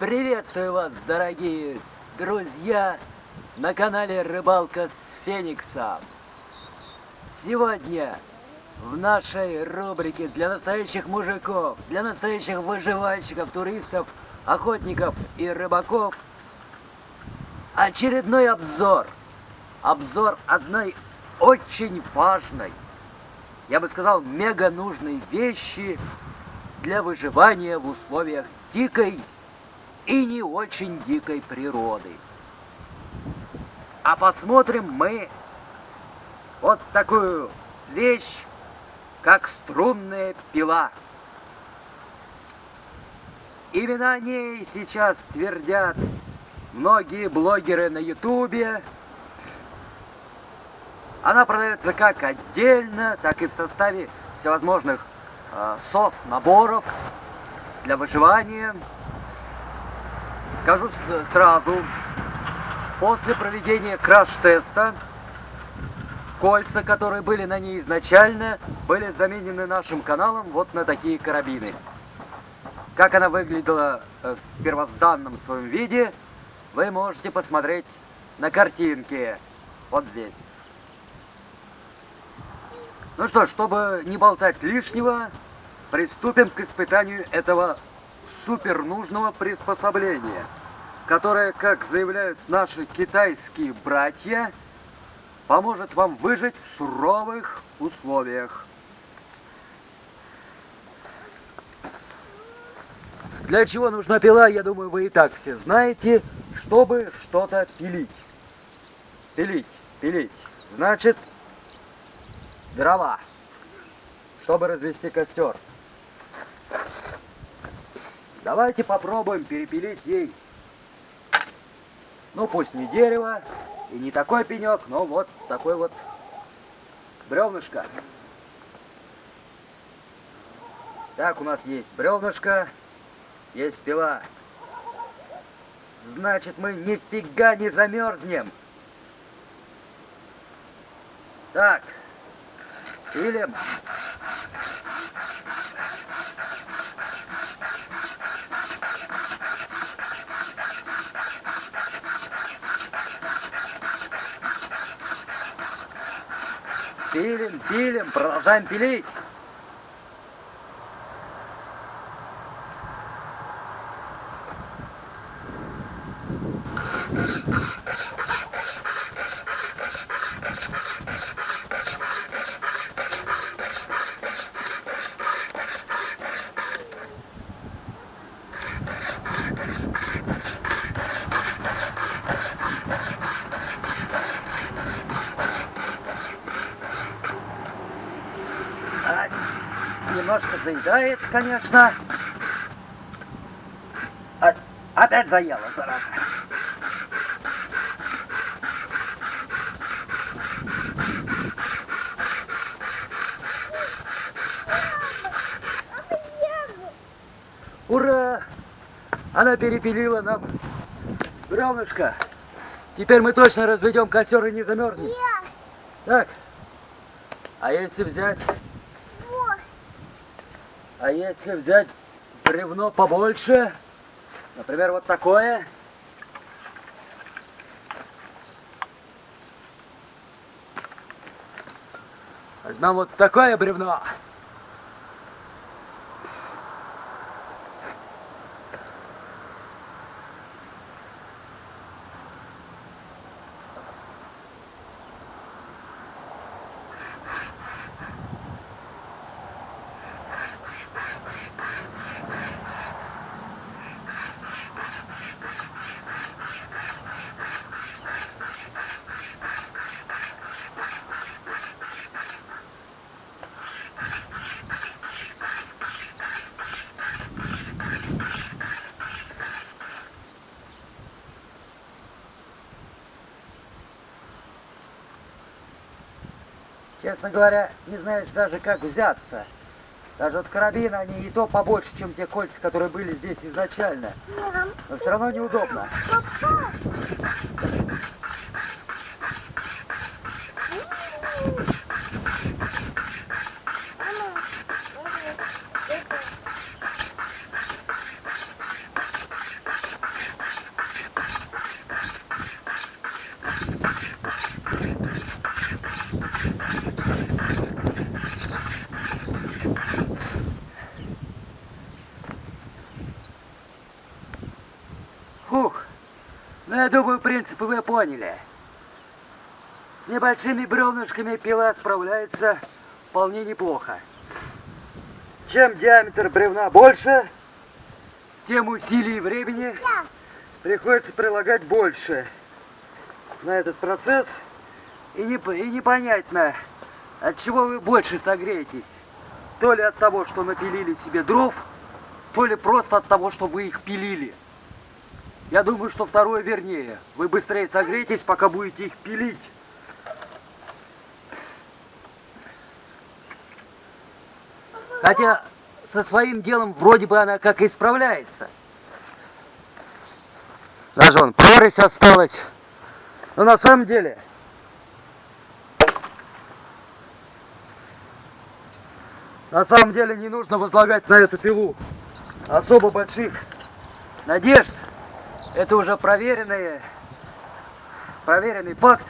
Приветствую вас, дорогие друзья, на канале Рыбалка с Фениксом. Сегодня в нашей рубрике для настоящих мужиков, для настоящих выживальщиков, туристов, охотников и рыбаков очередной обзор. Обзор одной очень важной, я бы сказал, мега нужной вещи для выживания в условиях дикой и не очень дикой природы. А посмотрим мы вот такую вещь, как струнная пила. Именно о ней сейчас твердят многие блогеры на ютубе. Она продается как отдельно, так и в составе всевозможных э, сос-наборов для выживания. Скажу сразу, после проведения краш-теста, кольца, которые были на ней изначально, были заменены нашим каналом вот на такие карабины. Как она выглядела э, в первозданном своем виде, вы можете посмотреть на картинке, вот здесь. Ну что, чтобы не болтать лишнего, приступим к испытанию этого супер нужного приспособления, которое, как заявляют наши китайские братья, поможет вам выжить в суровых условиях. Для чего нужна пила, я думаю, вы и так все знаете, чтобы что-то пилить. Пилить, пилить. Значит, дрова, чтобы развести костер. Давайте попробуем перепилить ей. Ну, пусть не дерево, и не такой пенек, но вот такой вот бревнышко. Так, у нас есть бревнышко, есть пила. Значит, мы нифига не замерзнем. Так, пилим. Пилим, пилим, продолжаем пилить. Заедает, конечно. А, опять заела, зараза. Ура! Она перепилила нам бревнышко. Теперь мы точно разведем костер и не замерзнем. Так. А если взять а если взять бревно побольше, например, вот такое, возьмем вот такое бревно, Честно говоря, не знаешь даже как взяться. Даже вот карабины, они и то побольше, чем те кольца, которые были здесь изначально. Но все равно неудобно. Я думаю, принципы вы поняли. С небольшими бревнышками пила справляется вполне неплохо. Чем диаметр бревна больше, тем усилий и времени приходится прилагать больше на этот процесс. И, не, и непонятно, от чего вы больше согреетесь. То ли от того, что напилили себе дров, то ли просто от того, что вы их пилили. Я думаю, что второе вернее. Вы быстрее согреетесь, пока будете их пилить. Хотя со своим делом вроде бы она как и справляется. Даже вон прорезь осталась. Но на самом деле... На самом деле не нужно возлагать на эту пилу особо больших надежд. Это уже проверенный, проверенный факт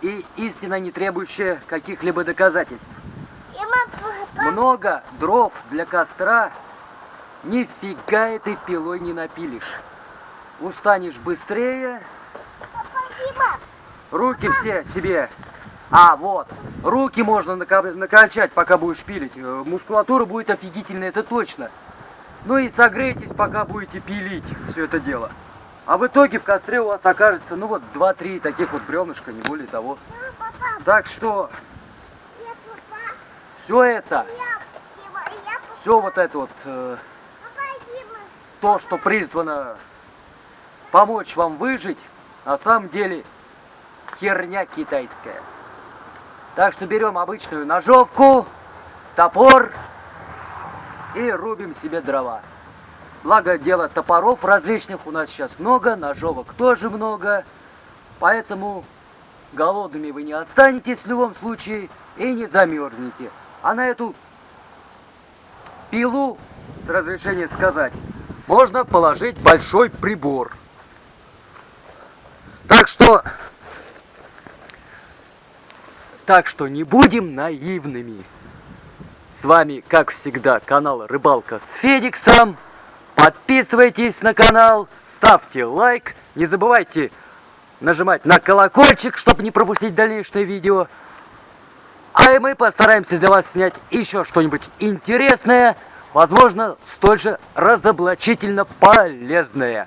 и истина, не требующая каких-либо доказательств. Много дров для костра нифига этой пилой не напилишь. Устанешь быстрее. Руки все себе. А, вот. Руки можно накачать, пока будешь пилить. Э, мускулатура будет офигительная, это точно. Ну и согрейтесь, пока будете пилить все это дело. А в итоге в костре у вас окажется, ну вот, 2-3 таких вот бревнышка, не более того. Так что все это, все вот это вот, э, то, что призвано помочь вам выжить, на самом деле херня китайская. Так что берем обычную ножовку, топор и рубим себе дрова. Благо дело топоров различных у нас сейчас много, ножовок тоже много, поэтому голодными вы не останетесь в любом случае и не замерзнете. А на эту пилу, с разрешения сказать, можно положить большой прибор. Так что, так что не будем наивными. С вами, как всегда, канал Рыбалка с Федиксом. Подписывайтесь на канал, ставьте лайк, не забывайте нажимать на колокольчик, чтобы не пропустить дальнейшее видео. А мы постараемся для вас снять еще что-нибудь интересное, возможно, столь же разоблачительно полезное.